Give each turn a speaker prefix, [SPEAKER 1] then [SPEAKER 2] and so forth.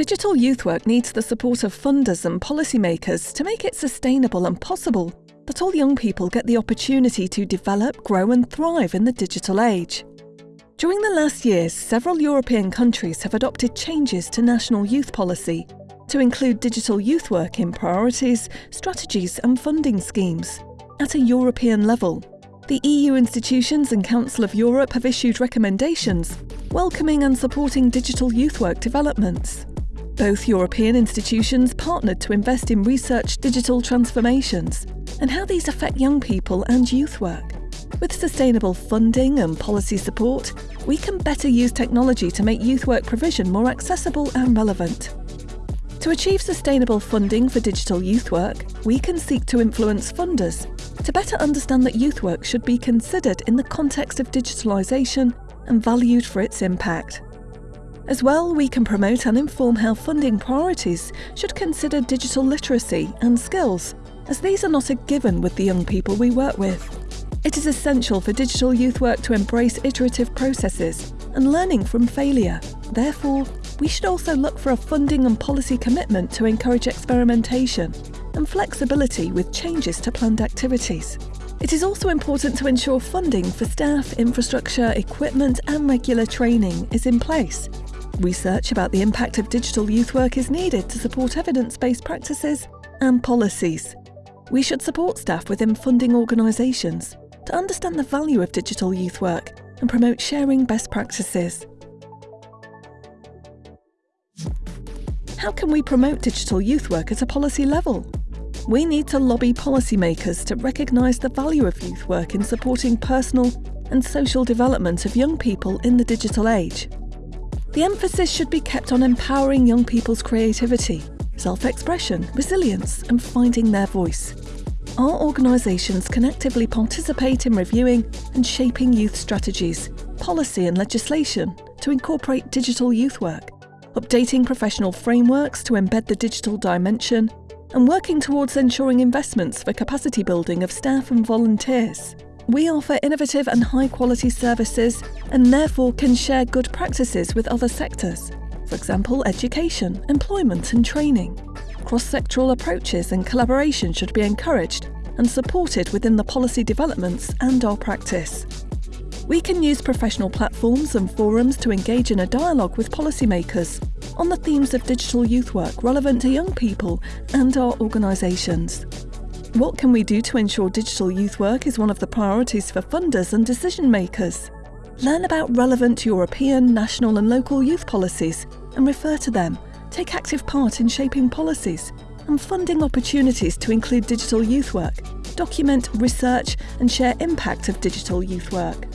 [SPEAKER 1] Digital youth work needs the support of funders and policymakers to make it sustainable and possible that all young people get the opportunity to develop, grow, and thrive in the digital age. During the last years, several European countries have adopted changes to national youth policy to include digital youth work in priorities, strategies, and funding schemes. At a European level, the EU institutions and Council of Europe have issued recommendations welcoming and supporting digital youth work developments. Both European institutions partnered to invest in research digital transformations and how these affect young people and youth work. With sustainable funding and policy support, we can better use technology to make youth work provision more accessible and relevant. To achieve sustainable funding for digital youth work, we can seek to influence funders to better understand that youth work should be considered in the context of digitalisation and valued for its impact. As well, we can promote and inform how funding priorities should consider digital literacy and skills, as these are not a given with the young people we work with. It is essential for digital youth work to embrace iterative processes and learning from failure. Therefore, we should also look for a funding and policy commitment to encourage experimentation and flexibility with changes to planned activities. It is also important to ensure funding for staff, infrastructure, equipment and regular training is in place Research about the impact of digital youth work is needed to support evidence-based practices and policies. We should support staff within funding organisations to understand the value of digital youth work and promote sharing best practices. How can we promote digital youth work at a policy level? We need to lobby policymakers to recognise the value of youth work in supporting personal and social development of young people in the digital age. The emphasis should be kept on empowering young people's creativity, self-expression, resilience and finding their voice. Our organisations can actively participate in reviewing and shaping youth strategies, policy and legislation to incorporate digital youth work, updating professional frameworks to embed the digital dimension, and working towards ensuring investments for capacity building of staff and volunteers. We offer innovative and high quality services and therefore can share good practices with other sectors, for example education, employment and training. Cross-sectoral approaches and collaboration should be encouraged and supported within the policy developments and our practice. We can use professional platforms and forums to engage in a dialogue with policymakers on the themes of digital youth work relevant to young people and our organisations. What can we do to ensure digital youth work is one of the priorities for funders and decision makers? Learn about relevant European, national and local youth policies and refer to them. Take active part in shaping policies and funding opportunities to include digital youth work. Document, research and share impact of digital youth work.